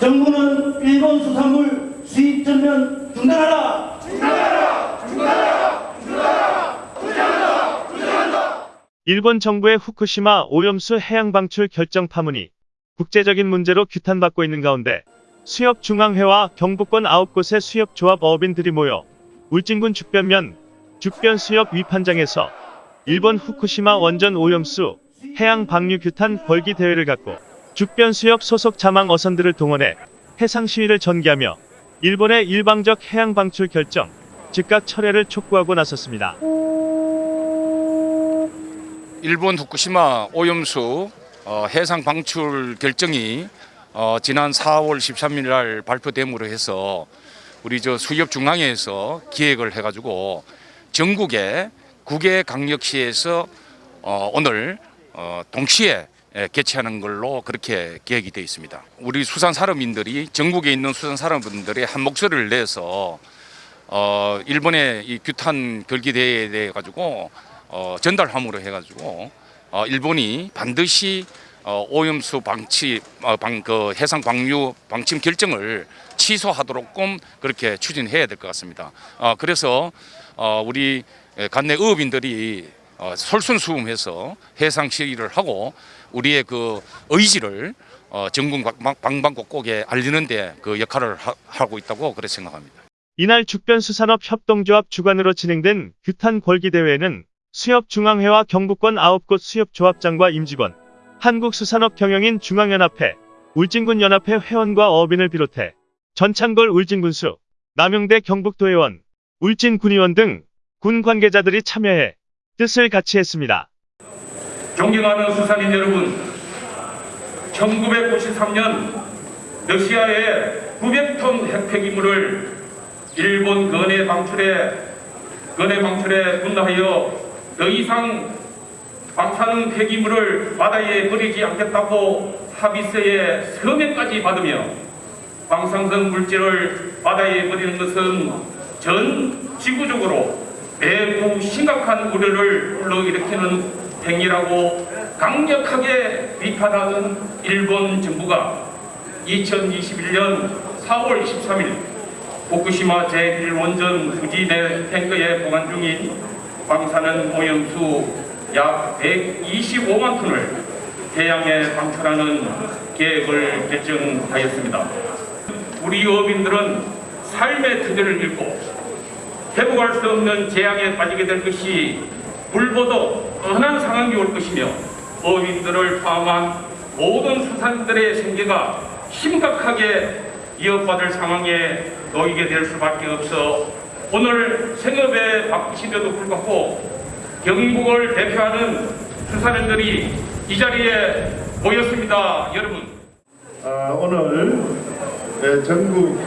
정부는 일본 수산물 수입 전면 중단하라. 일본 정부의 후쿠시마 오염수 해양 방출 결정 파문이 국제적인 문제로 규탄받고 있는 가운데 수협중앙회와 경북권 9곳의 수협조합 어업인들이 모여 울진군 죽변면 죽변수협 위판장에서 일본 후쿠시마 원전 오염수 해양 방류 규탄 벌기 대회를 갖고 죽변수협 소속 자망 어선들을 동원해 해상 시위를 전개하며 일본의 일방적 해양 방출 결정 즉각 철회를 촉구하고 나섰습니다. 일본 후쿠시마 오염수 어, 해상 방출 결정이 어, 지난 4월 13일 날 발표됨으로 해서 우리 저 수협 중앙회에서 기획을 해가지고 전국의 국외 강력시에서 어, 오늘 어, 동시에 예, 개최하는 걸로 그렇게 계획이 되어 있습니다. 우리 수산 산업인들이 전국에 있는 수산 산업인들의 한 목소리를 내서 어, 일본의 이 규탄 결기 대회에 대해 가지고 어, 전달함으로 해가지고 어, 일본이 반드시 어, 오염수 방치 어, 방, 그 해상 방류 방침 결정을 취소하도록끔 그렇게 추진해야 될 것 같습니다. 어, 그래서 어, 우리 관내 어업인들이 어, 솔선수범해서 해상 시위를 하고 우리의 그 의지를 어, 전국 방- 방방곡곡에 알리는데 그 역할을 하, 하고 있다고 그렇게 생각합니다. 이날 죽변수산업 협동조합 주관으로 진행된 규탄 걸기 대회에는 수협중앙회와 경북권 9곳 수협조합장과 임직원, 한국수산업경영인 중앙연합회, 울진군연합회 회원과 어업인을 비롯해 전창걸 울진군수, 남용대 경북도의원, 울진군의원 등 군 관계자들이 참여해 뜻을 같이 했습니다. 존경하는 수산인 여러분, 1993년 러시아의 900톤 핵폐기물을 일본 근해 방출에 근해 방출에 분노하여 더 이상 방사능 폐기물을 바다에 버리지 않겠다고 합의서에 서명까지 받으며 방사성 물질을 바다에 버리는 것은 전 지구적으로 매우 심각한 우려를 불러일으키는 행위라고 강력하게 비판하는 일본 정부가 2021년 4월 23일 후쿠시마 제1원전 부지 내 탱크에 보관 중인 방사능 오염수 약 125만 톤을 해양에 방출하는 계획을 결정하였습니다. 우리 어민들은 삶의 터전을 잃고 회복할 수 없는 재앙에 빠지게 될 것이 물보도 뻔한 상황이 올 것이며 어민들을 포함한 모든 수산들의 생계가 심각하게 위협받을 상황에 놓이게 될 수밖에 없어 오늘 생업에 바쁘신데도 불구하고 경북을 대표하는 수산인들이 이 자리에 모였습니다. 여러분. 어, 오늘 예, 전국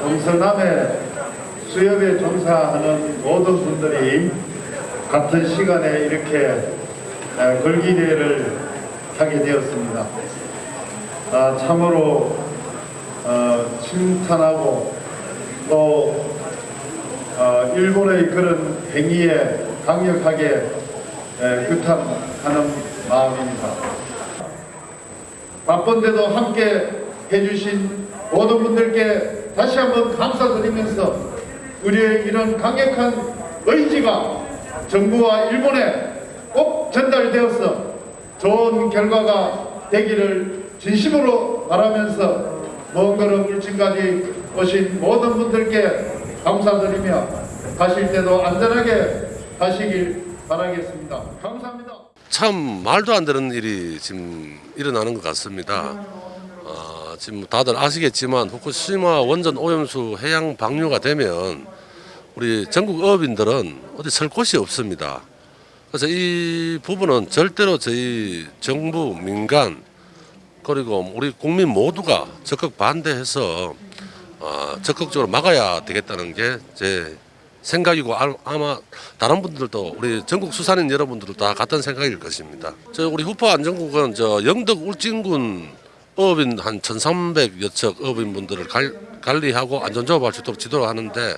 동서남에 수협에 종사하는 모든 분들이 같은 시간에 이렇게 에, 걸기대회를 하게 되었습니다. 아, 참으로 어, 칭찬하고 또 어, 일본의 그런 행위에 강력하게 에, 규탄하는 마음입니다. 바쁜데도 함께 해주신 모든 분들께 다시 한번 감사드리면서 우리의 이런 강력한 의지가 정부와 일본에 꼭 전달되어서 좋은 결과가 되기를 진심으로 바라면서 먼 걸음 울진까지 오신 모든 분들께 감사드리며 가실 때도 안전하게 가시길 바라겠습니다. 감사합니다. 참 말도 안 되는 일이 지금 일어나는 것 같습니다. 어, 지금 다들 아시겠지만 후쿠시마 원전 오염수 해양 방류가 되면 우리 전국 어업인들은 어디 설 곳이 없습니다. 그래서 이 부분은 절대로 저희 정부, 민간 그리고 우리 국민 모두가 적극 반대해서 어, 적극적으로 막아야 되겠다는 게 제 생각이고 알- 아마 다른 분들도 우리 전국 수산인 여러분들도 다 같은 생각일 것입니다. 저 우리 후포 안전국은 저 영덕 울진군 어업인 한 1,300여 척 어업인분들을 갈- 관리하고 안전조업 할 수 있도록 지도를 하는데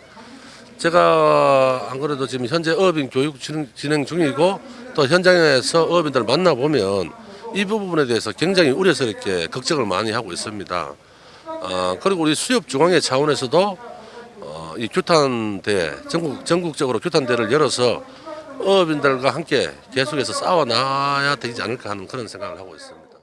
제가 안 그래도 지금 현재 어업인 교육 진행- 중이고 또 현장에서 어업인들을 만나 보면 이 부분에 대해서 굉장히 우려스럽게 걱정을 많이 하고 있습니다. 어, 그리고 우리 수협 중앙회 차원에서도 어, 이 규탄대 전국 전국적으로 규탄대를 열어서 어업인들과 함께 계속해서 싸워 나야 되지 않을까 하는 그런 생각을 하고 있습니다.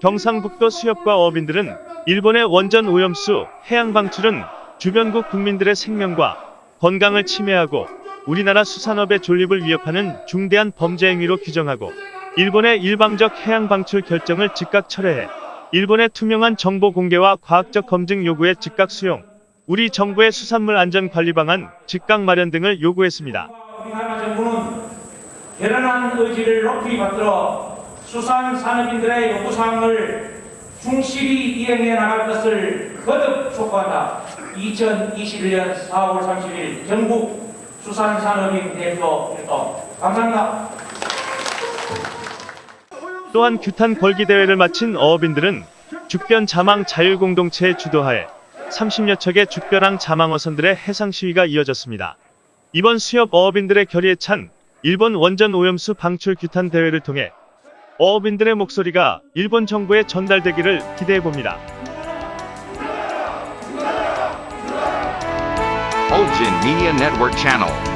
경상북도 수협과 어민들은 일본의 원전 오염수 해양 방출은 주변국 국민들의 생명과 건강을 침해하고 우리나라 수산업의 존립을 위협하는 중대한 범죄 행위로 규정하고 일본의 일방적 해양 방출 결정을 즉각 철회해 일본의 투명한 정보 공개와 과학적 검증 요구에 즉각 수용, 우리 정부의 수산물 안전 관리 방안 즉각 마련 등을 요구했습니다. 우리나라 정부는 결연한 의지를 높이 받들어 수산 산업인들의 요구사항을 충실히 이행해 나갈 것을 거듭 촉구한다. 2021년 4월 30일 전국 수산산업인 대표 활동 감사합니다. 또한 규탄 걸기 대회를 마친 어업인들은 죽변 자망 자율공동체의 주도하에 30여 척의 죽변항 자망어선들의 해상 시위가 이어졌습니다. 이번 수협 어업인들의 결의에 찬 일본 원전 오염수 방출 규탄 대회를 통해 어업인들의 목소리가 일본 정부에 전달되기를 기대해 봅니다. Olgin Media.